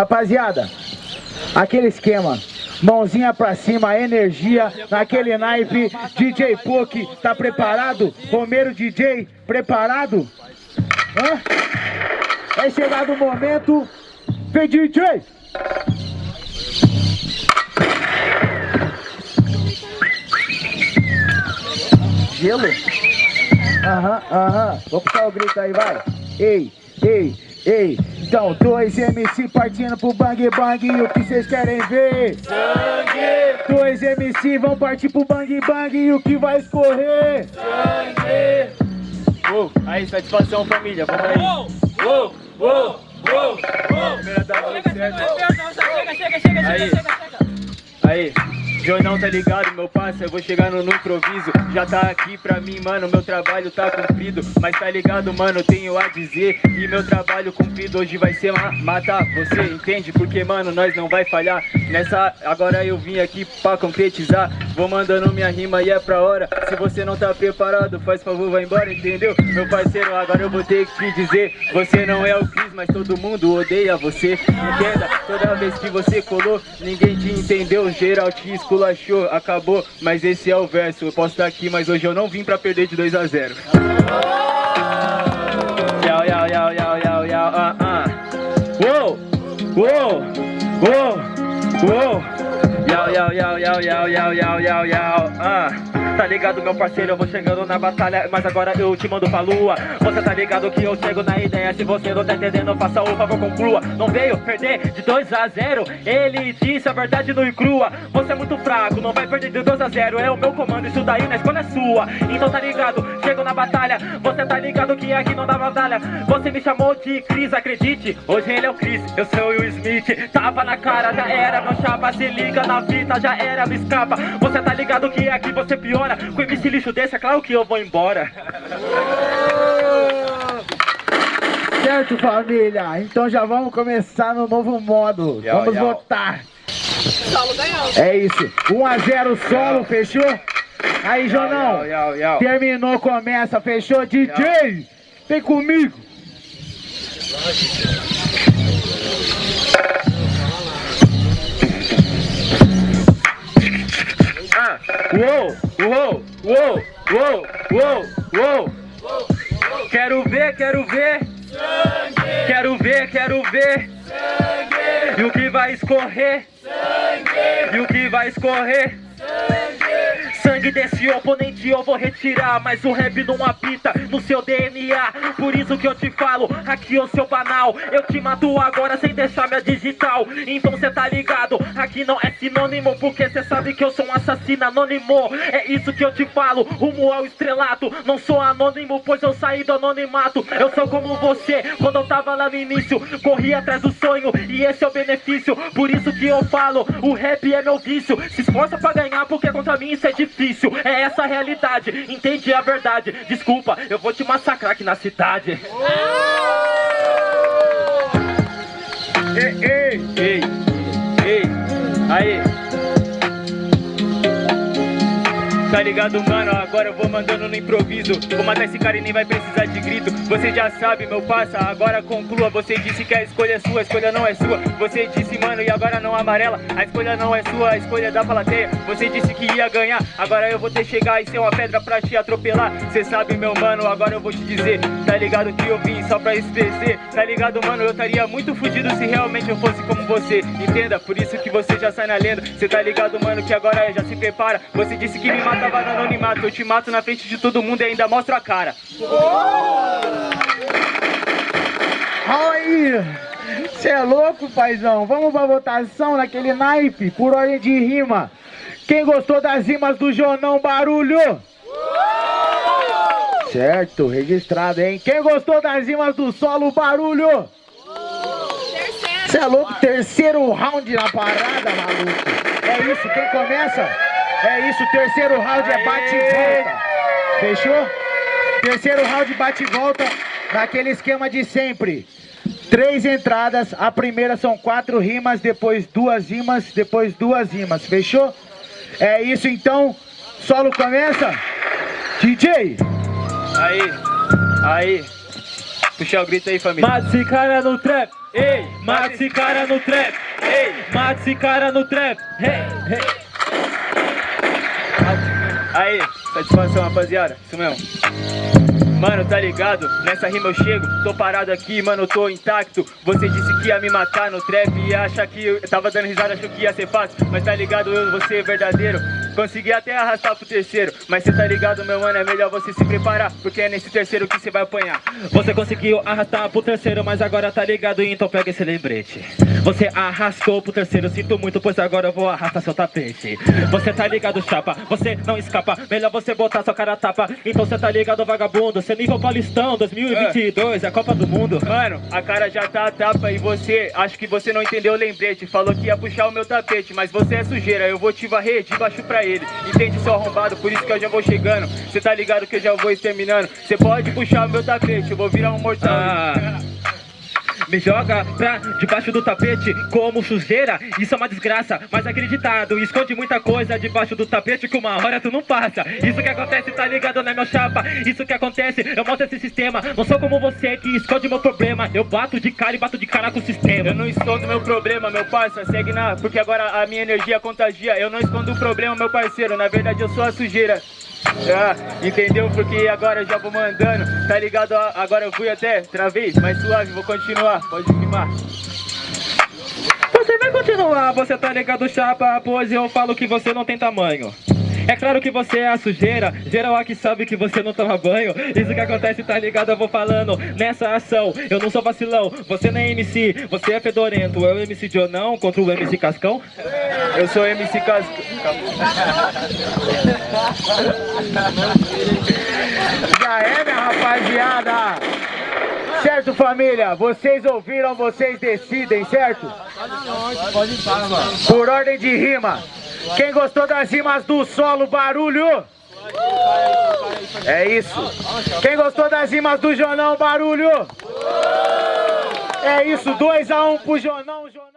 Rapaziada, aquele esquema. Mãozinha pra cima, energia naquele naipe. DJ Poke, tá preparado? Romero DJ, preparado? Hã? É chegado o momento. Vem DJ! Gelo? Aham, aham. Vou puxar o grito aí, vai. Ei, ei, ei. Então, dois MC partindo pro bang bang. E o que vocês querem ver? Sangue! Dois MC vão partir pro bang bang. E o que vai escorrer? Sangue! Uou, aí, satisfação família, vamos aí. Uou! Uou! Uou! Uou! Uou! Primeira da noite, certo? Chega, chega, chega, Aí. chega, chega, chega. Aí, Jornal tá ligado, meu parça, eu vou chegando no improviso. Já tá aqui pra mim, mano, meu trabalho tá cumprido. Mas tá ligado, mano, tenho a dizer. E meu trabalho cumprido hoje vai ser ma matar você, entende? Porque, mano, nós não vai falhar. Nessa, agora eu vim aqui pra concretizar. Vou mandando minha rima e é pra hora. Se você não tá preparado, faz favor, vai embora, entendeu? Meu parceiro, agora eu vou ter que dizer. Você não é o Cris, mas todo mundo odeia você. Entenda, toda vez que você colou Ninguém te entendeu, geral te esculachou Acabou, mas esse é o verso Eu posso estar aqui, mas hoje eu não vim pra perder de 2 a 0 Yau, yau, yau, yau, yau, yau, ah, ah. Uou, uou, uou, uou Yau, yau, yau, yau, yau, yau, yau, yau, yau, ah Tá ligado, meu parceiro, eu vou chegando na batalha Mas agora eu te mando pra lua. Você tá ligado que eu chego na ideia Se você não tá entendendo, faça o favor, conclua. Não veio perder de 2 a 0 Ele disse a verdade no e crua Você é muito fraco, não vai perder de 2 a 0 É o meu comando, isso daí na escolha é sua. Então tá ligado, chego na batalha. Você tá ligado que aqui não dá batalha. Você me chamou de Cris, acredite. Hoje ele é o Chris, eu sou o Will Smith. Tava na cara, já era, meu chapa Se liga na fita, já era, me escapa Você tá ligado que aqui você piora Com esse lixo desse, é claro que eu vou embora Certo, família? Então já vamos começar no novo modo. Yau, vamos yau. votar. Solo ganhou. É isso. 1 a 0 solo, fechou? Aí, Jonão. Terminou, começa, fechou? DJ, vem comigo. Uou, uou, uou, uou, uou, Quero ver, quero ver Sangue! Quero ver, quero ver Sangue! E o que vai escorrer Sangue! E o que vai escorrer Sangue! Sangue desse oponente eu vou retirar Mas o rap não apita no seu DNA Por isso que eu te falo, aqui o seu banal. Eu te mato agora sem deixar minha digital. Então cê tá ligado, aqui não é sinônimo Porque cê sabe que eu sou um assassino anônimo. É isso que eu te falo, rumo ao estrelato. Não sou anônimo, pois eu saí do anonimato. Eu sou como você, quando eu tava lá no início Corri atrás do sonho e esse é o benefício. Por isso que eu falo, o rap é meu vício. Se esforça pra ganhar porque contra mim isso é difícil É essa a realidade, entende a verdade. Desculpa, eu vou te massacrar aqui na cidade. Ei, ei. Ei, ei, aí Tá ligado, mano? Agora eu vou mandando no improviso. Vou matar esse cara e nem vai precisar de grito. Você já sabe, meu parça, agora conclua. Você disse que a escolha é sua, a escolha não é sua. Você disse, mano, e agora não amarela. A escolha não é sua, a escolha é da plateia. Você disse que ia ganhar, agora eu vou ter chegar E ser uma pedra pra te atropelar. Cê sabe, meu mano, agora eu vou te dizer. Tá ligado que eu vim só pra esquecer. Tá ligado, mano, eu estaria muito fudido Se realmente eu fosse como você. Entenda, por isso que você já sai na lenda. Cê tá ligado, mano, que agora já se prepara. Você disse que me matava no anonimato Eu te mato na frente de todo mundo e ainda mostro a cara Aí. Você é louco, paizão? Vamos pra votação naquele naipe, por ordem de rima. Quem gostou das rimas do Jonão Barulho? Certo, registrado, hein? Quem gostou das rimas do solo Barulho? Você é louco? Terceiro round na parada, maluco. É isso, quem começa? É isso, terceiro round é bate e volta. Fechou? Terceiro round bate e volta naquele esquema de sempre. Três entradas, a primeira são quatro rimas, depois duas rimas, depois duas rimas, fechou? É isso então, solo começa? DJ, Aí, aí Puxar o grito aí, família. Mata esse cara no trap, ei, mata esse cara no trap, ei, mata esse cara no trap, hey, hey. Aí, satisfação, rapaziada. Isso mesmo. Mano, tá ligado? Nessa rima eu chego, tô parado aqui, mano, tô intacto Você disse que ia me matar no trap e acha que eu tava dando risada, achou que ia ser fácil Mas tá ligado, eu, você é verdadeiro Consegui até arrastar pro terceiro Mas cê tá ligado, meu mano, é melhor você se preparar Porque é nesse terceiro que você vai apanhar. Você conseguiu arrastar pro terceiro, mas agora tá ligado, então pega esse lembrete. Você arrastou pro terceiro, sinto muito, pois agora eu vou arrastar seu tapete. Você tá ligado, chapa, você não escapa Melhor você botar sua cara tapa. Então cê tá ligado, vagabundo Cê nível paulistão, 2022, é a Copa do Mundo. Mano, a cara já tá tapa e você Acho que você não entendeu o lembrete Falou que ia puxar o meu tapete Mas você é sujeira, eu vou te varrer de baixo pra ele Entende, seu arrombado, por isso que eu já vou chegando. Cê tá ligado que eu já vou exterminando. Cê pode puxar meu tapete, eu vou virar um mortal. Ah. Me joga pra debaixo do tapete como sujeira. Isso é uma desgraça, mas acreditado Esconde muita coisa debaixo do tapete que uma hora tu não passa. Isso que acontece, tá ligado, né meu chapa? Isso que acontece, eu mostro esse sistema. Não sou como você que esconde meu problema. Eu bato de cara e bato de cara com o sistema. Eu não escondo meu problema, meu parça, segue na... Porque agora a minha energia contagia. Eu não escondo o problema, meu parceiro Na verdade eu sou a sujeira ah, entendeu? Porque agora eu já vou mandando, tá ligado? Agora eu fui até, travei, mas suave, vou continuar, pode filmar. Você vai continuar, você tá ligado, chapa Pois eu falo que você não tem tamanho é claro que você é a sujeira, geral aqui sabe que você não toma banho Isso que acontece, tá ligado, eu vou falando Nessa ação, eu não sou vacilão Você não é MC, você é fedorento É o MC Jonão contra o MC Cascão? Eu sou MC Cascão Já é, minha rapaziada! Certo, família? Vocês ouviram, vocês decidem, certo? Por ordem de rima. Quem gostou das rimas do solo, barulho? É isso. Quem gostou das rimas do Jonão, barulho? É isso, 2x1 um pro Jonão, Jonão.